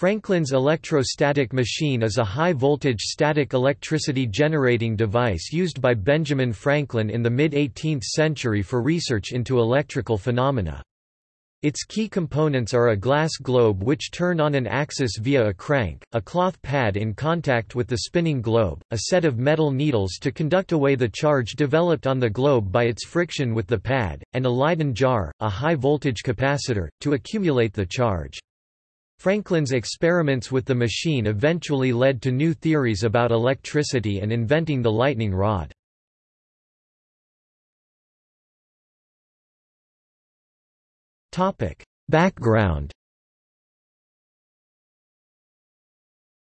Franklin's electrostatic machine is a high-voltage static electricity generating device used by Benjamin Franklin in the mid-18th century for research into electrical phenomena. Its key components are a glass globe which turn on an axis via a crank, a cloth pad in contact with the spinning globe, a set of metal needles to conduct away the charge developed on the globe by its friction with the pad, and a Leyden jar, a high-voltage capacitor, to accumulate the charge. Franklin's experiments with the machine eventually led to new theories about electricity and inventing the lightning rod. Background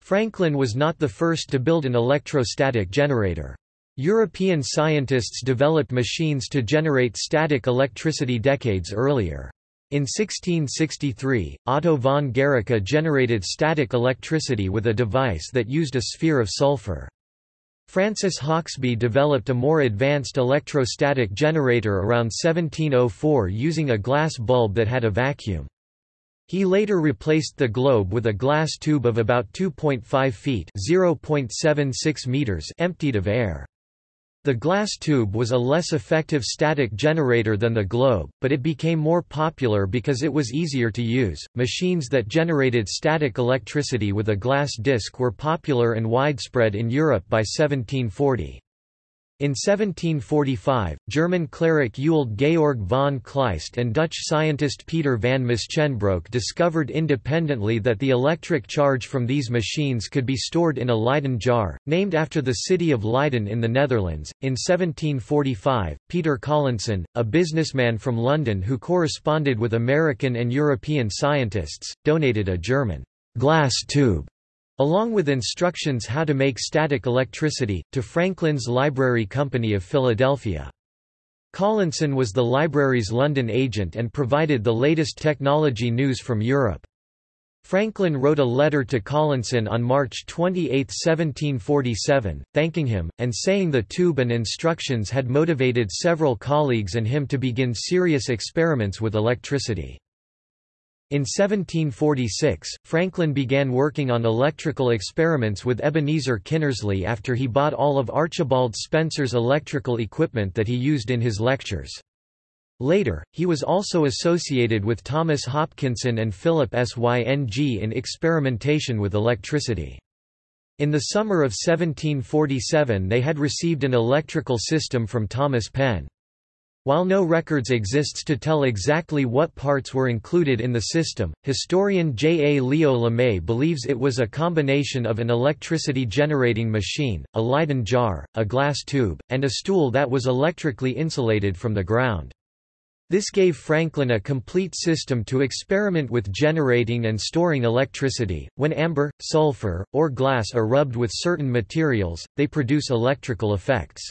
Franklin was not the first to build an electrostatic generator. European scientists developed machines to generate static electricity decades earlier. In 1663, Otto von Guericke generated static electricity with a device that used a sphere of sulfur. Francis Hauksbee developed a more advanced electrostatic generator around 1704 using a glass bulb that had a vacuum. He later replaced the globe with a glass tube of about 2.5 feet (0.76 meters) emptied of air. The glass tube was a less effective static generator than the globe, but it became more popular because it was easier to use. Machines that generated static electricity with a glass disc were popular and widespread in Europe by 1740. In 1745, German cleric Ewald Georg von Kleist and Dutch scientist Peter van Musschenbroek discovered independently that the electric charge from these machines could be stored in a Leyden jar, named after the city of Leiden in the Netherlands. In 1745, Peter Collinson, a businessman from London who corresponded with American and European scientists, donated a German glass tube along with instructions how to make static electricity, to Franklin's Library Company of Philadelphia. Collinson was the library's London agent and provided the latest technology news from Europe. Franklin wrote a letter to Collinson on March 28, 1747, thanking him, and saying the tube and instructions had motivated several colleagues and him to begin serious experiments with electricity. In 1746, Franklin began working on electrical experiments with Ebenezer Kinnersley after he bought all of Archibald Spencer's electrical equipment that he used in his lectures. Later, he was also associated with Thomas Hopkinson and Philip Syng in experimentation with electricity. In the summer of 1747 they had received an electrical system from Thomas Penn. While no records exists to tell exactly what parts were included in the system, historian J. A. Leo Lemay believes it was a combination of an electricity-generating machine, a Leyden jar, a glass tube, and a stool that was electrically insulated from the ground. This gave Franklin a complete system to experiment with generating and storing electricity. When amber, sulfur, or glass are rubbed with certain materials, they produce electrical effects.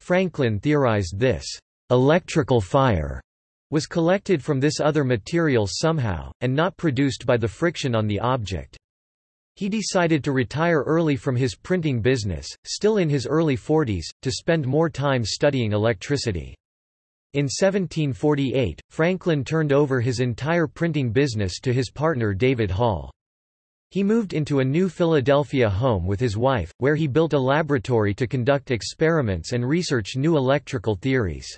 Franklin theorized this electrical fire was collected from this other material somehow, and not produced by the friction on the object. He decided to retire early from his printing business, still in his early 40s, to spend more time studying electricity. In 1748, Franklin turned over his entire printing business to his partner David Hall. He moved into a new Philadelphia home with his wife, where he built a laboratory to conduct experiments and research new electrical theories.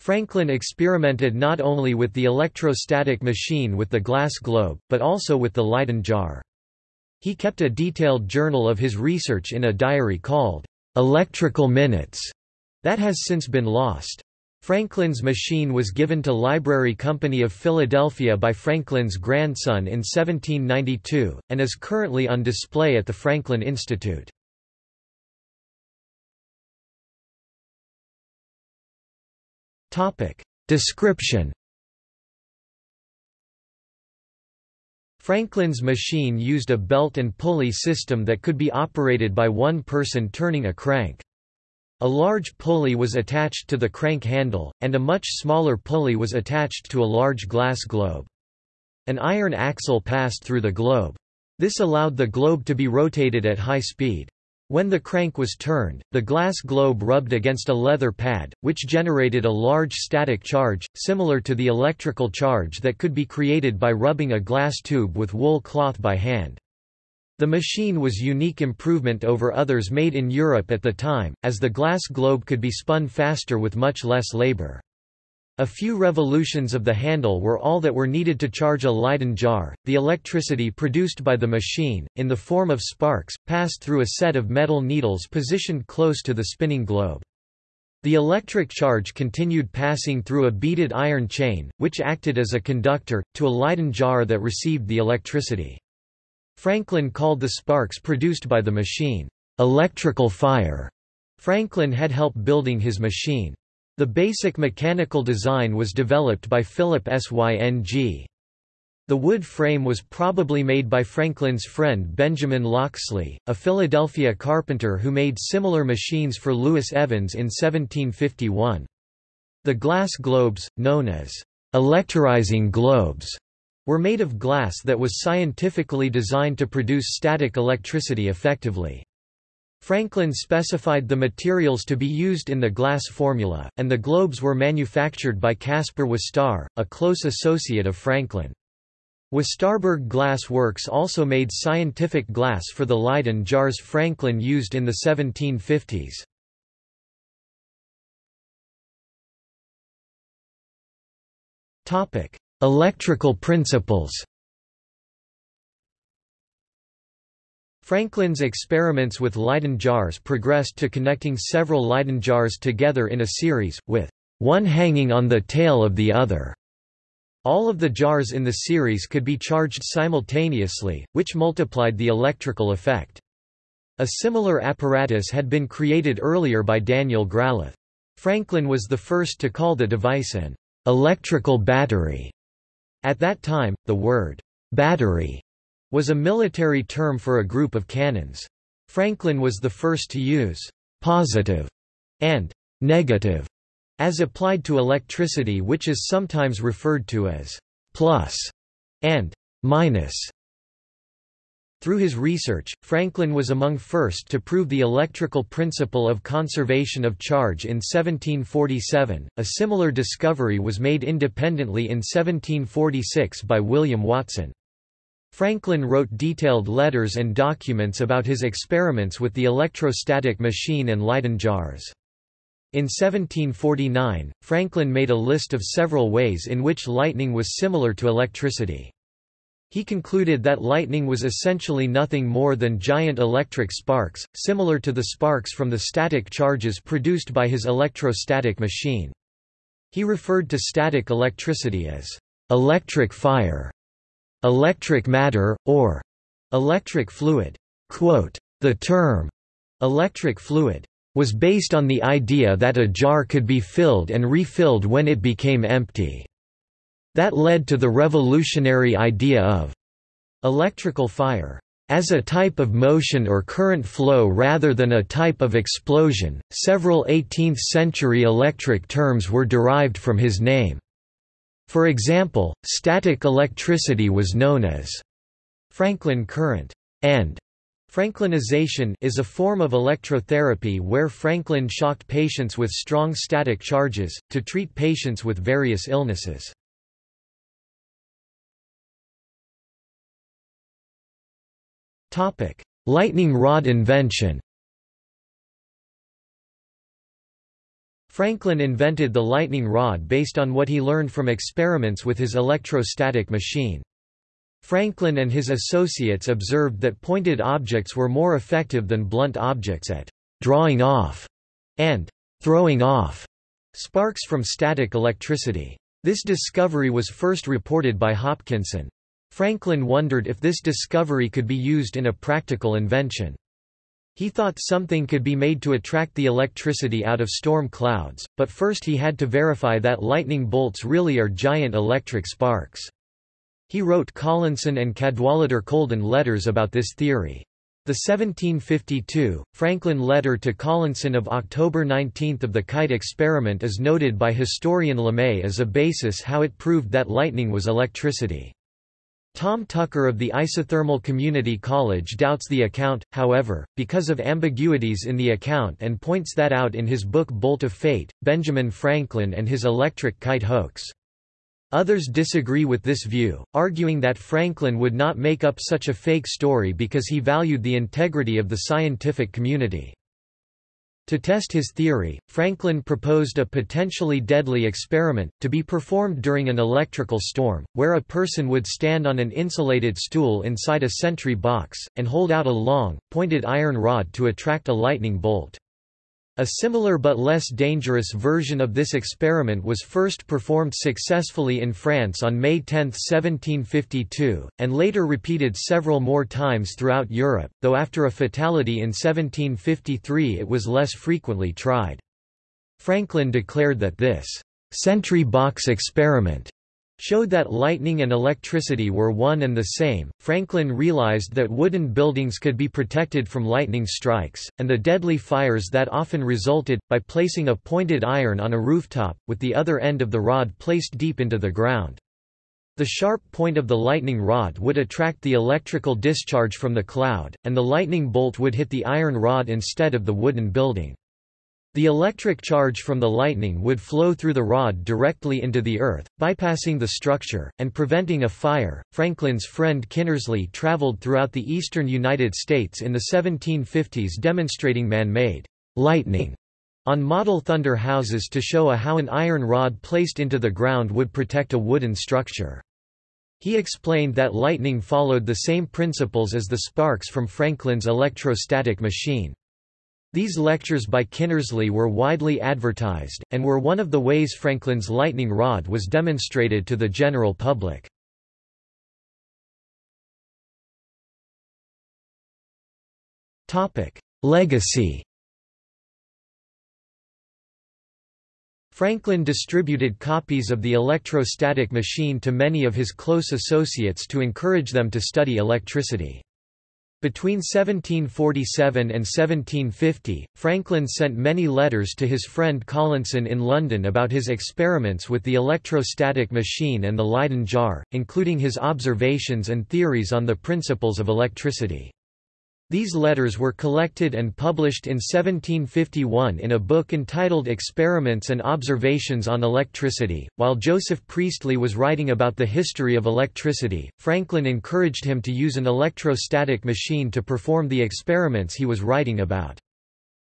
Franklin experimented not only with the electrostatic machine with the glass globe, but also with the Leyden jar. He kept a detailed journal of his research in a diary called Electrical Minutes that has since been lost. Franklin's machine was given to Library Company of Philadelphia by Franklin's grandson in 1792, and is currently on display at the Franklin Institute. Description Franklin's machine used a belt and pulley system that could be operated by one person turning a crank. A large pulley was attached to the crank handle, and a much smaller pulley was attached to a large glass globe. An iron axle passed through the globe. This allowed the globe to be rotated at high speed. When the crank was turned, the glass globe rubbed against a leather pad, which generated a large static charge, similar to the electrical charge that could be created by rubbing a glass tube with wool cloth by hand. The machine was unique improvement over others made in Europe at the time, as the glass globe could be spun faster with much less labor. A few revolutions of the handle were all that were needed to charge a Leyden jar. The electricity produced by the machine, in the form of sparks, passed through a set of metal needles positioned close to the spinning globe. The electric charge continued passing through a beaded iron chain, which acted as a conductor, to a Leyden jar that received the electricity. Franklin called the sparks produced by the machine, electrical fire. Franklin had help building his machine. The basic mechanical design was developed by Philip Syng. The wood frame was probably made by Franklin's friend Benjamin Loxley, a Philadelphia carpenter who made similar machines for Lewis Evans in 1751. The glass globes, known as electrorizing globes, were made of glass that was scientifically designed to produce static electricity effectively. Franklin specified the materials to be used in the glass formula, and the globes were manufactured by Caspar Wistar, a close associate of Franklin. Wistarburg Glass Works also made scientific glass for the Leyden jars Franklin used in the 1750s. Topic: Electrical principles Franklin's experiments with Leyden jars progressed to connecting several Leyden jars together in a series, with one hanging on the tail of the other. All of the jars in the series could be charged simultaneously, which multiplied the electrical effect. A similar apparatus had been created earlier by Daniel Gralath. Franklin was the first to call the device an electrical battery. At that time, the word battery was a military term for a group of cannons. Franklin was the first to use positive and negative as applied to electricity which is sometimes referred to as plus and minus. Through his research, Franklin was among first to prove the electrical principle of conservation of charge in 1747. A similar discovery was made independently in 1746 by William Watson. Franklin wrote detailed letters and documents about his experiments with the electrostatic machine and Leyden jars. In 1749, Franklin made a list of several ways in which lightning was similar to electricity. He concluded that lightning was essentially nothing more than giant electric sparks, similar to the sparks from the static charges produced by his electrostatic machine. He referred to static electricity as electric fire, electric matter, or electric fluid. Quote, the term electric fluid was based on the idea that a jar could be filled and refilled when it became empty. That led to the revolutionary idea of electrical fire as a type of motion or current flow rather than a type of explosion. Several 18th century electric terms were derived from his name. For example, static electricity was known as Franklin current, and Franklinization is a form of electrotherapy where Franklin shocked patients with strong static charges, to treat patients with various illnesses. Lightning rod invention Franklin invented the lightning rod based on what he learned from experiments with his electrostatic machine. Franklin and his associates observed that pointed objects were more effective than blunt objects at drawing off and throwing off sparks from static electricity. This discovery was first reported by Hopkinson. Franklin wondered if this discovery could be used in a practical invention. He thought something could be made to attract the electricity out of storm clouds, but first he had to verify that lightning bolts really are giant electric sparks. He wrote Collinson and Cadwallader Colden letters about this theory. The 1752, Franklin letter to Collinson of October 19 of the kite experiment is noted by historian Lemay as a basis how it proved that lightning was electricity. Tom Tucker of the Isothermal Community College doubts the account, however, because of ambiguities in the account and points that out in his book Bolt of Fate, Benjamin Franklin and his electric kite hoax. Others disagree with this view, arguing that Franklin would not make up such a fake story because he valued the integrity of the scientific community. To test his theory, Franklin proposed a potentially deadly experiment, to be performed during an electrical storm, where a person would stand on an insulated stool inside a sentry box, and hold out a long, pointed iron rod to attract a lightning bolt. A similar but less dangerous version of this experiment was first performed successfully in France on May 10, 1752, and later repeated several more times throughout Europe, though after a fatality in 1753 it was less frequently tried. Franklin declared that this sentry box experiment showed that lightning and electricity were one and the same. Franklin realized that wooden buildings could be protected from lightning strikes, and the deadly fires that often resulted, by placing a pointed iron on a rooftop, with the other end of the rod placed deep into the ground. The sharp point of the lightning rod would attract the electrical discharge from the cloud, and the lightning bolt would hit the iron rod instead of the wooden building. The electric charge from the lightning would flow through the rod directly into the earth, bypassing the structure, and preventing a fire. Franklin's friend Kinnersley traveled throughout the eastern United States in the 1750s demonstrating man-made lightning on model thunder houses to show how an iron rod placed into the ground would protect a wooden structure. He explained that lightning followed the same principles as the sparks from Franklin's electrostatic machine. These lectures by Kinnersley were widely advertised, and were one of the ways Franklin's lightning rod was demonstrated to the general public. Legacy Franklin distributed copies of the electrostatic machine to many of his close associates to encourage them to study electricity. Between 1747 and 1750, Franklin sent many letters to his friend Collinson in London about his experiments with the electrostatic machine and the Leyden jar, including his observations and theories on the principles of electricity. These letters were collected and published in 1751 in a book entitled Experiments and Observations on Electricity. While Joseph Priestley was writing about the history of electricity, Franklin encouraged him to use an electrostatic machine to perform the experiments he was writing about.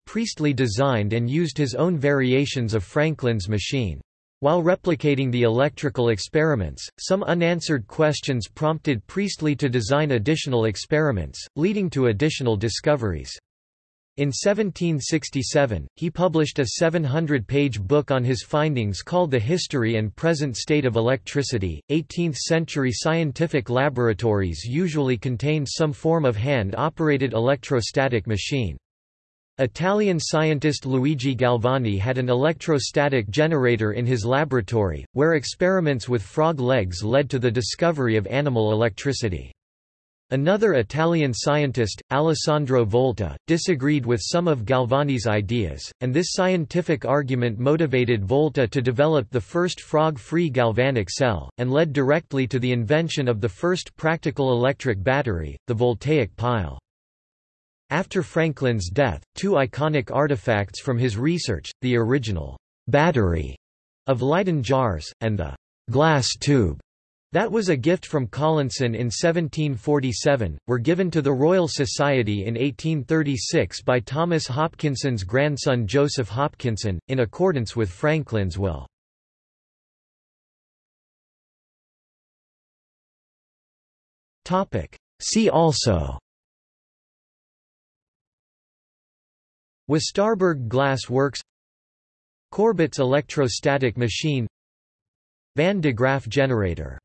Priestley designed and used his own variations of Franklin's machine. While replicating the electrical experiments, some unanswered questions prompted Priestley to design additional experiments, leading to additional discoveries. In 1767, he published a 700-page book on his findings called The History and Present State of Electricity. 18th-century scientific laboratories usually contained some form of hand-operated electrostatic machine. Italian scientist Luigi Galvani had an electrostatic generator in his laboratory, where experiments with frog legs led to the discovery of animal electricity. Another Italian scientist, Alessandro Volta, disagreed with some of Galvani's ideas, and this scientific argument motivated Volta to develop the first frog-free galvanic cell, and led directly to the invention of the first practical electric battery, the voltaic pile. After Franklin's death, two iconic artifacts from his research, the original battery of Leyden jars, and the glass tube that was a gift from Collinson in 1747, were given to the Royal Society in 1836 by Thomas Hopkinson's grandson Joseph Hopkinson, in accordance with Franklin's will. See also Wistarburg Glass Works Corbet's electrostatic machine Van de Graaff generator